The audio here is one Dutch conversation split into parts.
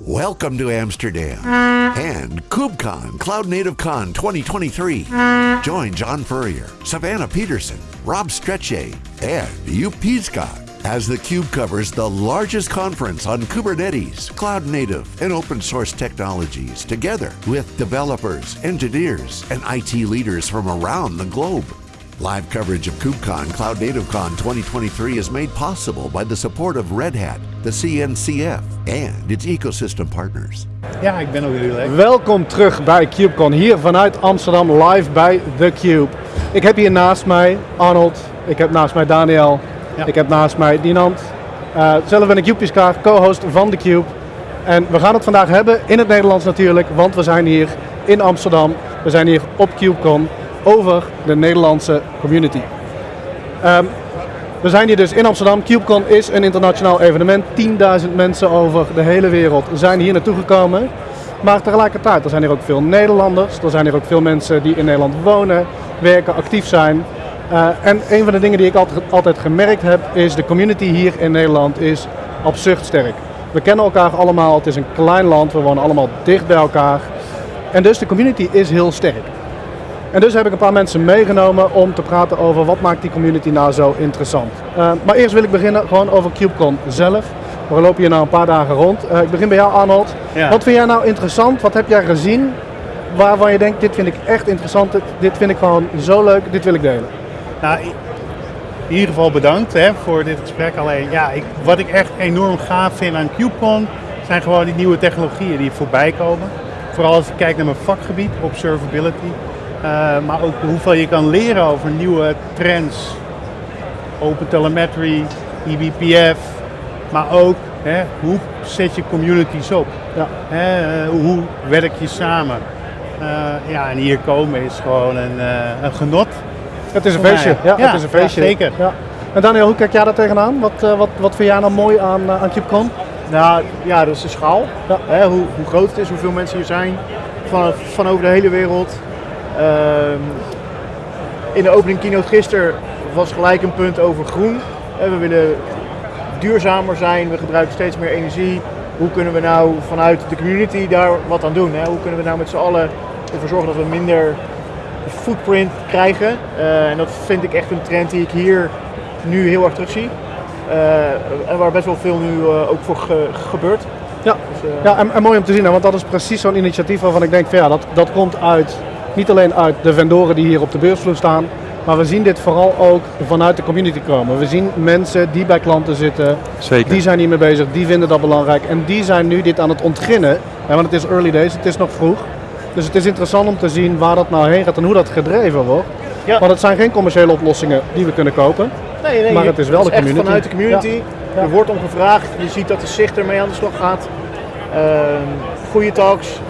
Welcome to Amsterdam and KubeCon Cloud Native Con 2023. Join John Furrier, Savannah Peterson, Rob Strechay, and Joep Peascott as theCUBE covers the largest conference on Kubernetes, cloud native, and open source technologies together with developers, engineers, and IT leaders from around the globe. Live coverage of KubeCon Cloud Native Con 2023 is made possible by the support of Red Hat, the CNCF, and its ecosystem partners. Ja, ik ben ook heel leuk. Welkom terug bij CubeCon, hier vanuit Amsterdam, live bij theCUBE. Ik heb hier naast mij Arnold, ik heb naast mij Daniel, Ja. ik heb naast mij Dinant. Eh, zelf ben ik Joep Piskaar, co-host van theCUBE. En we gaan het vandaag hebben, in het Nederlands natuurlijk, want we zijn hier in Amsterdam. We zijn hier op CubeCon over de Nederlandse community. Ehm, we zijn hier dus in Amsterdam. CubeCon is een internationaal evenement. 10.000 mensen over de hele wereld zijn hier naartoe gekomen. Maar tegelijkertijd, er zijn hier ook veel Nederlanders. Er zijn hier ook veel mensen die in Nederland wonen, werken, actief zijn. Eh, en een van de dingen die ik altijd, altijd gemerkt heb, is de community hier in Nederland is absurd sterk. We kennen elkaar allemaal, het is een klein land, we wonen allemaal dicht bij elkaar. En dus de community is heel sterk. En dus heb ik een paar mensen meegenomen om te praten over wat maakt die community nou zo interessant. Uh, maar eerst wil ik beginnen gewoon over CubeCon zelf. We lopen hier nou een paar dagen rond. Uh, ik begin bij jou Arnold. Ja. Wat vind jij nou interessant? Wat heb jij gezien waarvan je denkt dit vind ik echt interessant, dit, vind ik gewoon zo leuk, dit wil ik delen? Nou, in ieder geval bedankt hè, voor dit gesprek. Alleen, ja, ik, wat ik echt enorm gaaf vind aan CubeCon zijn gewoon die nieuwe technologieën die voorbij komen. Vooral als ik kijk naar mijn vakgebied, observability. Eh, maar ook hoeveel je kan leren over nieuwe trends. Open telemetry, eBPF. Maar ook hè, hoe zet je communities op? Ja. Hè, eh, hoe werk je samen? Eh, ja, en hier komen is gewoon een, een genot. Het is een feestje. ja. Ja, het is een Ja, feestje. zeker. Ja. En Daniel, hoe kijk jij daar tegenaan? Wat, uh, wat, wat vind jij nou mooi aan, aan CubeCon? Nou ja, dat is de schaal. Hè, hoe, hoe groot het is, hoeveel mensen hier zijn. Van, van over de hele wereld. Ehm, in de opening keynote gisteren was gelijk een punt over groen. Hè, we willen duurzamer zijn, we gebruiken steeds meer energie. Hoe kunnen we nou vanuit de community daar wat aan doen? Hè? Hoe kunnen we nou met z'n allen ervoor zorgen dat we minder footprint krijgen? Uh, en dat vind ik echt een trend die ik hier nu heel erg terug zie. Uh, en waar best wel veel nu ook voor ge gebeurt. Ja, dus, ja en, en, mooi om te zien, hè, want dat is precies zo'n initiatief waarvan ik denk van ja, dat, dat komt uit, niet alleen uit de vendoren die hier op de beursvloer staan, maar we zien dit vooral ook vanuit de community komen. We zien mensen die bij klanten zitten, Zeker. die zijn hiermee bezig, die vinden dat belangrijk en die zijn nu dit aan het ontginnen. Hè, want het is early days, het is nog vroeg. Dus het is interessant om te zien waar dat nou heen gaat en hoe dat gedreven wordt. Ja. Want het zijn geen commerciële oplossingen die we kunnen kopen. Nee, nee, maar het is wel het de is community. Echt vanuit de community. Ja. Ja. Er wordt om gevraagd. Je ziet dat de zicht ermee aan de slag gaat. Uh, goede talks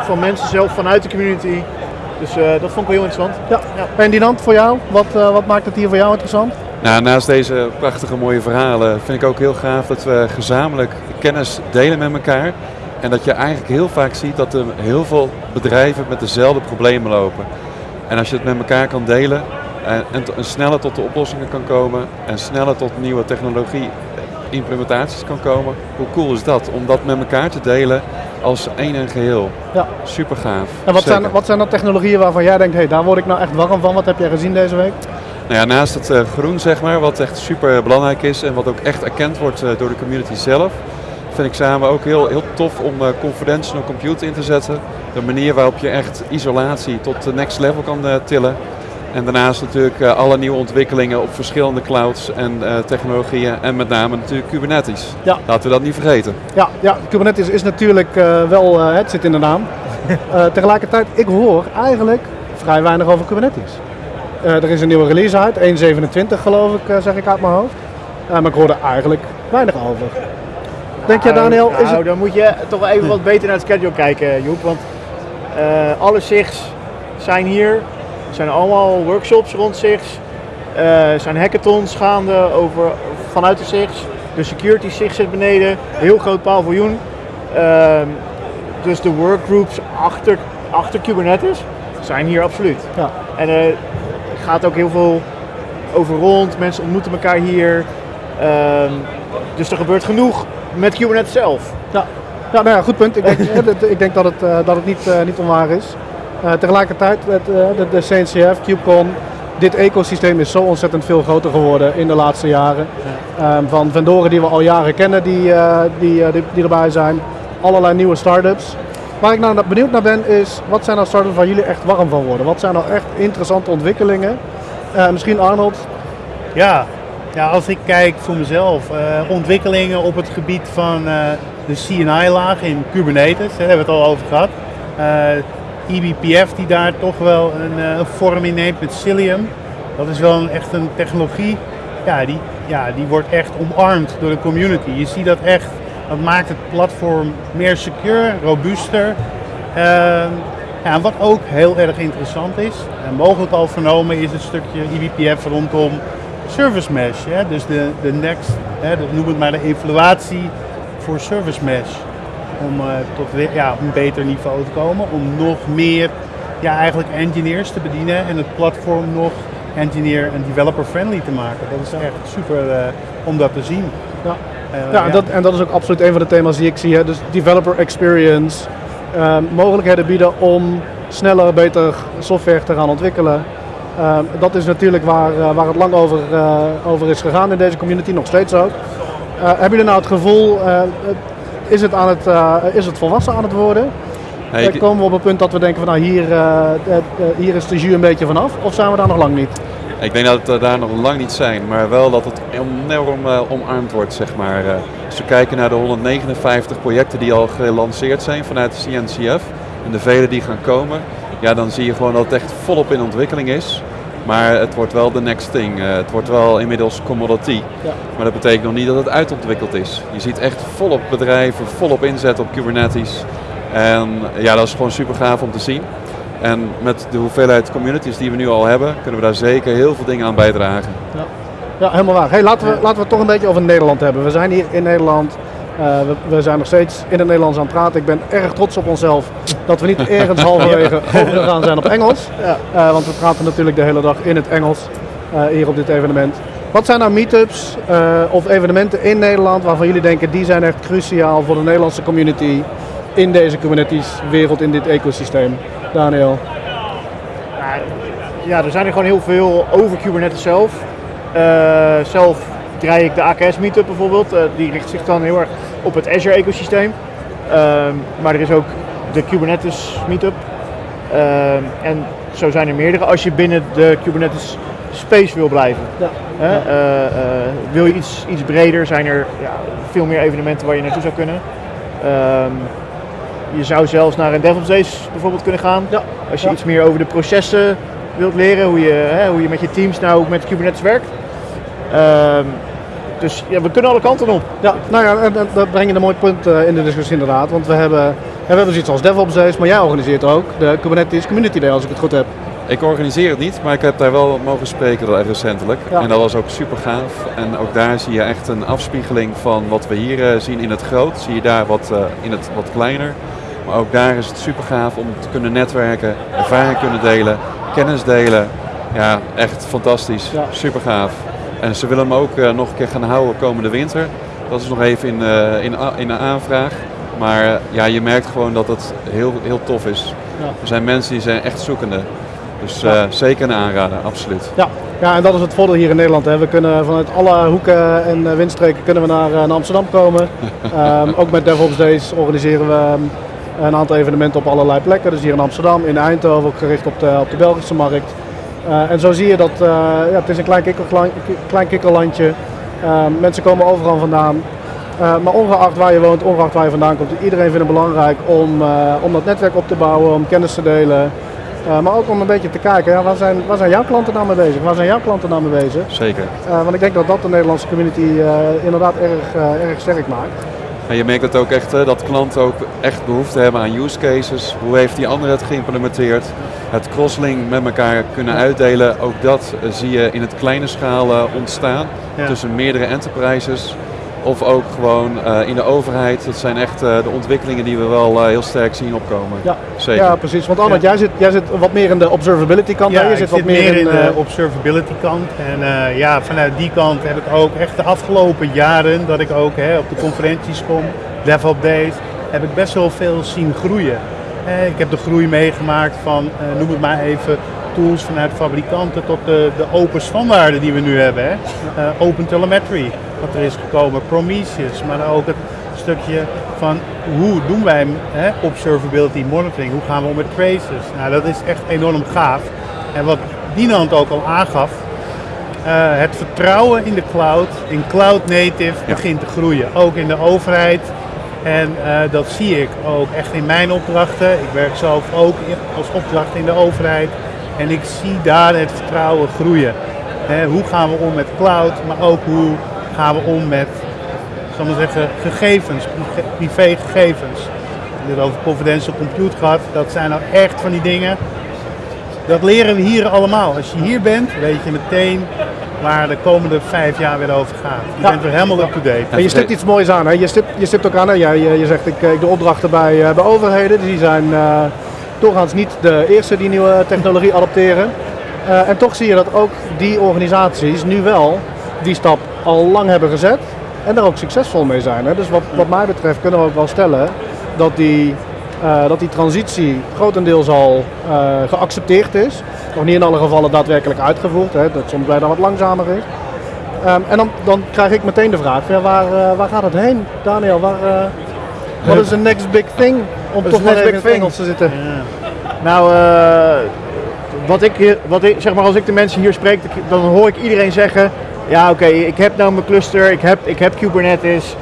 van mensen zelf vanuit de community. Dus uh, dat vond ik wel heel interessant. Ja. ja. En Dinant, voor jou? Wat, uh, wat maakt het hier voor jou interessant? Nou, naast deze prachtige mooie verhalen vind ik ook heel gaaf dat we gezamenlijk kennis delen met elkaar. En dat je eigenlijk heel vaak ziet dat er heel veel bedrijven met dezelfde problemen lopen. En als je het met elkaar kan delen en, en, en sneller tot de oplossingen kan komen en sneller tot nieuwe technologie implementaties kan komen, hoe cool is dat? Om dat met elkaar te delen als één en geheel. Ja. Super gaaf. En wat zijn, wat zijn dan technologieën waarvan jij denkt, hé, hey, daar word ik nou echt warm van? Wat heb jij gezien deze week? Nou ja, naast het uh, groen, zeg maar, wat echt super belangrijk is en wat ook echt erkend wordt uh, door de community zelf, vind ik samen ook heel, heel tof om uh, confidential computer in te zetten. De manier waarop je echt isolatie tot de next level kan tillen. En daarnaast natuurlijk uh, alle nieuwe ontwikkelingen op verschillende clouds en uh, technologieën. En met name natuurlijk Kubernetes. Ja. Laten we dat niet vergeten. Ja, ja Kubernetes is natuurlijk uh, wel, het zit in de naam. tegelijkertijd, ik hoor eigenlijk vrij weinig over Kubernetes. er is een nieuwe release uit, 1.27 geloof ik, zeg ik uit mijn hoofd. maar ik hoor er eigenlijk weinig over. Denk jij Daniel? Nou, is het... dan moet je toch wel even wat beter naar het schedule kijken Joep. Want alle SIGs zijn hier. Er zijn allemaal workshops rond SIGs. Er zijn hackathons gaande over, vanuit de SIGs. De security SIG zit beneden. Heel groot paviljoen. Uh, dus de workgroups achter, achter Kubernetes zijn hier absoluut. Ja. En er gaat ook heel veel over rond. Mensen ontmoeten elkaar hier. Uh, dus er gebeurt genoeg met Kubernetes zelf. Ja. Ja, nou ja, goed punt. Ik denk, eh, dat- ik denk dat het, eh, dat het niet, eh, niet onwaar is. Eh, tegelijkertijd, het, eh, de, de CNCF, CubeCon, dit ecosysteem is zo ontzettend veel groter geworden in de laatste jaren. Ehm, van vendoren die we al jaren kennen, die, eh, die, die, die erbij zijn. Allerlei nieuwe start-ups. Waar ik nou benieuwd naar ben, is wat zijn nou start-ups waar jullie echt warm van worden? Wat zijn nou echt interessante ontwikkelingen? Misschien Arnold, Ja, ja, als ik kijk voor mezelf, ontwikkelingen op het gebied van de CNI-laag in Kubernetes, daar hebben we het al over gehad. EBPF die daar toch wel een, eh, vorm in neemt met Cilium. Dat is wel echt een technologie, ja die, ja, die wordt echt omarmd door de community. Je ziet dat echt, dat maakt het platform meer secure, robuuster. Ehm, ja, wat ook heel erg interessant is, en mogelijk al vernomen, is het stukje eBPF rondom service mesh. Hè? Dus de, de next, hè, de- noem het maar de evaluatie voor service mesh. Om eh, tot ja, een beter niveau te komen, om nog meer ja, eigenlijk engineers te bedienen en het platform nog engineer en developer friendly te maken. Dat is echt super eh, om dat te zien. Ja. Eh, Ja, en dat, en dat is ook absoluut een van de thema's die ik zie. Hè. Dus developer experience, ehm, mogelijkheden bieden om sneller, beter software te gaan ontwikkelen. Ehm, dat is natuurlijk waar, waar het lang over, over is gegaan in deze community, nog steeds ook. Hebben jullie nou het gevoel, is, het aan het, eh, is het volwassen aan het worden? Nee, Eh, ik- komen we op een punt dat we denken van nou hier, eh, hier is de jus een beetje vanaf? Of zijn we daar nog lang niet? Ik denk dat we daar nog lang niet zijn, maar wel dat het enorm omarmd wordt, zeg maar. Als we kijken naar de 159 projecten die al gelanceerd zijn vanuit de CNCF en de vele die gaan komen, ja, dan zie je gewoon dat het echt volop in ontwikkeling is. Maar het wordt wel de next thing. Eh, het wordt wel inmiddels commodity. Ja. Maar dat betekent nog niet dat het uitontwikkeld is. Je ziet echt volop bedrijven, volop inzet op Kubernetes. En ja, dat is gewoon super gaaf om te zien. En met de hoeveelheid communities die we nu al hebben, kunnen we daar zeker heel veel dingen aan bijdragen. Ja, helemaal waar. Hey, laten, we, laten we het toch een beetje over Nederland hebben. We zijn hier in Nederland. Eh, we, we zijn nog steeds in het Nederlands aan het praten. Ik ben erg trots op onszelf dat we niet ergens halverwege overgegaan zijn op Engels. Ja. Eh, want we praten natuurlijk de hele dag in het Engels eh, hier op dit evenement. Wat zijn nou meetups eh, of evenementen in Nederland waarvan jullie denken die zijn echt cruciaal voor de Nederlandse community in deze Kubernetes-wereld, in dit ecosysteem? Daniel. Ja, ja, er zijn er gewoon heel veel over Kubernetes zelf. Eh, zelf draai ik de AKS Meetup bijvoorbeeld. Eh, die richt zich dan heel erg op het Azure ecosysteem. Ehm, maar er is ook de Kubernetes Meetup. Ehm, en zo zijn er meerdere als je binnen de Kubernetes space wil blijven. Ja. Hè? Eh, eh, wil je iets, iets breder, zijn er ja, veel meer evenementen waar je naartoe zou kunnen. Ehm, je zou zelfs naar een DevOps Days bijvoorbeeld kunnen gaan. Als je iets meer over de processen wilt leren, hoe je, hè, hoe je met je teams nou met Kubernetes werkt. Dus ja, we kunnen alle kanten op. Ja, nou ja, en, en dat breng je een mooi punt eh, in de discussie inderdaad. Want we hebben, en we hebben zoiets als DevOps Days, maar jij organiseert ook de Kubernetes Community Day als ik het goed heb. Ik organiseer het niet, maar ik heb daar wel mogen spreken recentelijk. Ja. En dat was ook super gaaf. En ook daar zie je echt een afspiegeling van wat we hier eh, zien in het groot. Zie je daar wat eh, in het wat kleiner. Maar ook daar is het super gaaf om te kunnen netwerken, ervaring kunnen delen, kennis delen. Ja, echt fantastisch. Ja. Super gaaf. En ze willen hem ook eh, nog een keer gaan houden komende winter. Dat is nog even in, eh, in, in een aanvraag. Maar eh, ja, je merkt gewoon dat het heel, heel tof is. Ja. Er zijn mensen die zijn echt zoekende. Dus Ja. zeker een aanrader, absoluut. Ja. ja, en dat is het voordeel hier in Nederland. Hè. We kunnen vanuit alle hoeken en windstreken kunnen we naar, naar Amsterdam komen. Ehm, ook met DevOps Days organiseren we ehm, een aantal evenementen op allerlei plekken. Dus hier in Amsterdam, in Eindhoven, ook gericht op de, op de Belgische markt. Eh, en zo zie je dat eh, ja, het is een klein, kikkergla- klein kikkerlandje. Ehm, mensen komen overal vandaan. Eh, maar ongeacht waar je woont, ongeacht waar je vandaan komt, iedereen vindt het belangrijk om, eh, om dat netwerk op te bouwen, om kennis te delen. Eh, maar ook om een beetje te kijken, ja, waar, zijn, waar zijn jouw klanten nou mee bezig? Waar zijn jouw klanten nou mee bezig? Zeker. Eh, want ik denk dat dat de Nederlandse community eh, inderdaad erg, eh, erg sterk maakt. En je merkt het ook echt hè, dat klanten ook echt behoefte hebben aan use cases. Hoe heeft die andere het geïmplementeerd? Het crosslink met elkaar kunnen uitdelen. Ook dat eh, zie je in het kleine schaal eh, ontstaan Ja. tussen meerdere enterprises. Of ook gewoon eh, in de overheid. Dat zijn echt eh, de ontwikkelingen die we wel eh, heel sterk zien opkomen. Ja, Zeker. ja precies. Want Arnold, Ja. jij, zit, jij zit wat meer in de observability kant. hè? Ja, je ik zit zit wat meer in, de eh, observability kant. En eh, ja, vanuit die kant heb ik ook echt de afgelopen jaren dat ik ook hè, op de conferenties kom, DevOps Days, heb ik best wel veel zien groeien. Eh, ik heb de groei meegemaakt van, eh, noem het maar even, tools vanuit fabrikanten tot de, de open standaarden die we nu hebben. Hè. Eh, open telemetry, wat er is gekomen, Prometheus, maar ook het stukje van hoe doen wij hè, observability monitoring, hoe gaan we om met traces. Nou, dat is echt enorm gaaf. En wat Dinant ook al aangaf, eh, het vertrouwen in de cloud, in cloud native, begint te groeien. Ook in de overheid. En eh, dat zie ik ook echt in mijn opdrachten. Ik werk zelf ook in- als opdracht in de overheid. En ik zie daar het vertrouwen groeien. Hè, hoe gaan we om met cloud, maar ook hoe gaan we om met, zal maar zeggen, gegevens, privé- privégegevens. Ik heb het over confidential compute gehad. Dat zijn nou echt van die dingen. Dat leren we hier allemaal. Als je hier bent, weet je meteen waar de komende vijf jaar weer over gaat. Je Ja. bent weer helemaal up-to-date. En je stipt iets moois aan. Hè? Je, stipt, je stipt ook aan, hè? Jij, je, je zegt ik, eh, ik doe opdrachten bij, eh, bij overheden. Die zijn eh, doorgaans niet de eerste die nieuwe technologie adopteren. Eh, en toch zie je dat ook die organisaties nu wel die stap al lang hebben gezet. En daar ook succesvol mee zijn. Hè? Dus wat, wat mij betreft kunnen we ook wel stellen dat die, eh, dat die transitie grotendeels al eh, geaccepteerd is. Nog niet in alle gevallen daadwerkelijk uitgevoerd. Hè? Dat soms bijna wat langzamer is. Ehm, en dan, dan krijg ik meteen de vraag, ja, waar, eh, waar gaat het heen? Daniel, waar, wat is de next big thing? Om toch next even in big het thing? Engels te zitten. Nou, wat ik, wat ik, zeg maar, als ik de mensen hier spreek, dan hoor ik iedereen zeggen: Ja, oké, ik heb nou mijn cluster, ik heb, ik heb Kubernetes,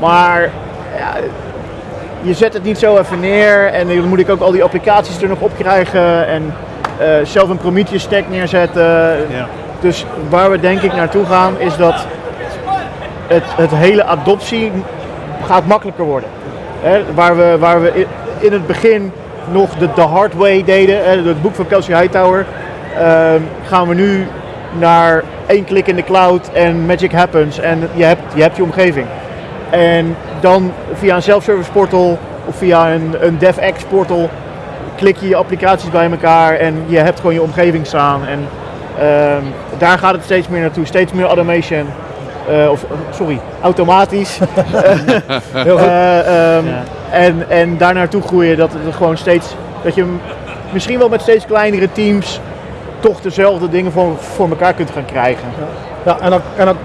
maar ja, je zet het niet zo even neer en dan moet ik ook al die applicaties er nog op krijgen en eh, zelf een Prometheus stack neerzetten. Ja. Dus waar we denk ik naartoe gaan is dat het, het hele adoptie gaat makkelijker worden. Hè, waar, we, waar we in, het begin nog de, de hard way deden, het boek van Kelsey Hightower, ehm, gaan we nu naar één klik in de cloud en magic happens en je hebt je, hebt je omgeving. En dan via een self-service portal of via een, een DevX portal klik je je applicaties bij elkaar en je hebt gewoon je omgeving staan. En ehm, daar gaat het steeds meer naartoe, steeds meer automation. Eh, of sorry, automatisch. Heel goed. Eh, ehm, Ja. en, en daar naartoe groeien dat het gewoon steeds, dat je misschien wel met steeds kleinere teams toch dezelfde dingen voor, voor elkaar kunt gaan krijgen. Ja, en dan, en dan,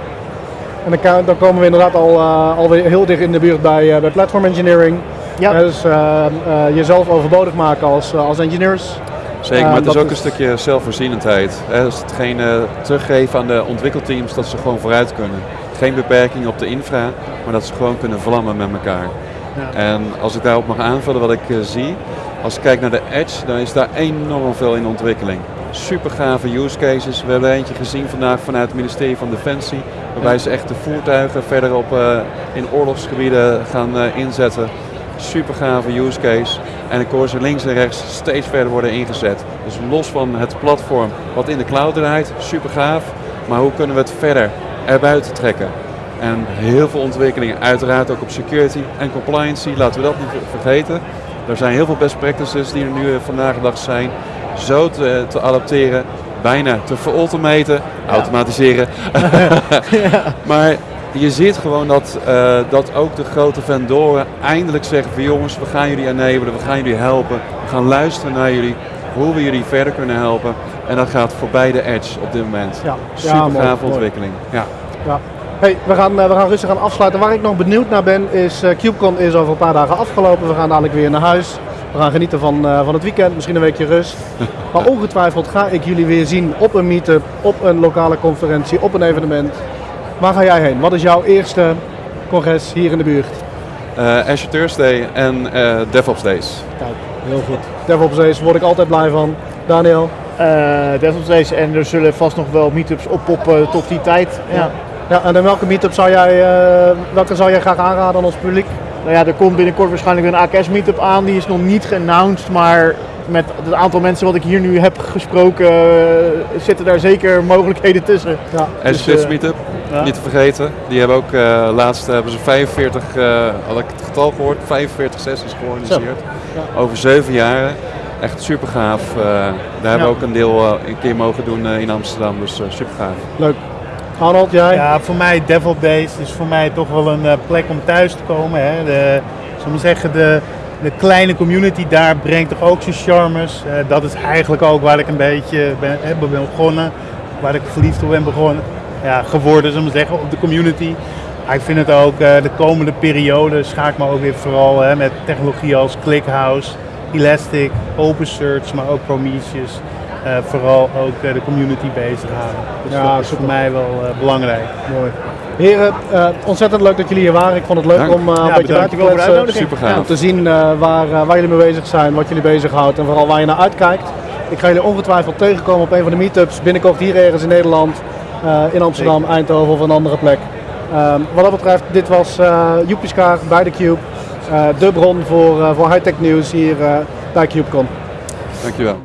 en dan, dan komen we inderdaad al, eh, alweer heel dicht in de buurt bij, eh, bij platform engineering. Ja. Dus eh, eh, jezelf overbodig maken als, als engineers. Zeker, maar het is ook is- een stukje zelfvoorzienendheid. Hè, dus hetgene teruggeven aan de ontwikkelteams dat ze gewoon vooruit kunnen. Geen beperking op de infra, maar dat ze gewoon kunnen vlammen met elkaar. En als ik daarop mag aanvullen wat ik zie, als ik kijk naar de Edge, dan is daar enorm veel in ontwikkeling. Super gave use cases. We hebben eentje gezien vandaag vanuit het ministerie van Defensie, waarbij ze echt de voertuigen verder op, eh, in oorlogsgebieden gaan eh, inzetten. Super gave use case. En ik hoor ze links en rechts steeds verder worden ingezet. Dus los van het platform wat in de cloud draait, super gaaf. Maar hoe kunnen we het verder erbuiten trekken? En heel veel ontwikkelingen, uiteraard ook op security en compliancy, laten we dat niet ver- vergeten. Er zijn heel veel best practices die er nu eh, vandaag de dag zijn, zo te, te adapteren, bijna te verautomaten, automatiseren. Maar je ziet gewoon dat, eh, dat ook de grote vendoren eindelijk zeggen van jongens, we gaan jullie enabelen, we gaan jullie helpen, we gaan luisteren naar jullie, hoe we jullie verder kunnen helpen. En dat gaat voorbij de edge op dit moment. Ja, Super ja, mooi, ontwikkeling. Ja. Ja. Hey, we, gaan, eh, we gaan rustig gaan afsluiten. Waar ik nog benieuwd naar ben, is eh CubeCon is over een paar dagen afgelopen. We gaan dadelijk weer naar huis. We gaan genieten van, eh, van het weekend, misschien een weekje rust. Maar ongetwijfeld ga ik jullie weer zien op een meetup, op een lokale conferentie, op een evenement. Waar ga jij heen? Wat is jouw eerste congres hier in de buurt? Eh, Azure Thursday en eh, DevOps Days. Kijk, heel goed. DevOps Days word ik altijd blij van. Daniel? Eh DevOps Days en er zullen vast nog wel meetups oppoppen tot die tijd. Ja. Ja, en in welke meetup zou jij, eh, welke zou jij graag aanraden aan ons publiek? Nou ja, er komt binnenkort waarschijnlijk een AKS meetup aan. Die is nog niet geannounced, maar met het aantal mensen wat ik hier nu heb gesproken, eh, zitten daar zeker mogelijkheden tussen. Ja. Azure Dus, Kids eh, Meetup, ja. niet te vergeten. Die hebben ook eh, laatst hebben ze 45, eh, had ik het getal gehoord, 45 sessies georganiseerd. Over zeven jaren. Echt super gaaf. Eh, daar hebben we ook een deel eh, een keer mogen doen eh, in Amsterdam, dus super gaaf. Leuk. Jij? Ja, voor mij DevOps Days is voor mij toch wel een eh, plek om thuis te komen. Hè. De, zeggen, de, de kleine community daar brengt toch ook zijn charmes. Eh, dat is eigenlijk ook waar ik een beetje ben, begonnen, waar ik verliefd op ben begonnen, ja, geworden, zeggen, op de community. Maar ik vind het ook eh, de komende periode scha ik me ook weer vooral hè, met technologie als ClickHouse, Elastic, OpenSearch, maar ook Prometheus. Eh, vooral ook eh, de community bezighouden. Dus Ja, dat is voor mij wel eh, belangrijk. Mooi. Heren, eh, ontzettend leuk dat jullie hier waren. Ik vond het leuk Dank. om uh, een Ja, beetje uit te kletsen. Super gaaf. Om te zien eh, waar, waar jullie mee bezig zijn, wat jullie bezighoudt en vooral waar je naar uitkijkt. Ik ga jullie ongetwijfeld tegenkomen op een van de meetups binnenkort hier ergens in Nederland, eh, in Amsterdam, Eindhoven of een andere plek. Ehm, wat dat betreft, dit was uh, Joepieskaar bij de Cube. Eh, de bron voor, eh, voor high-tech nieuws hier eh, bij CubeCon. Dankjewel.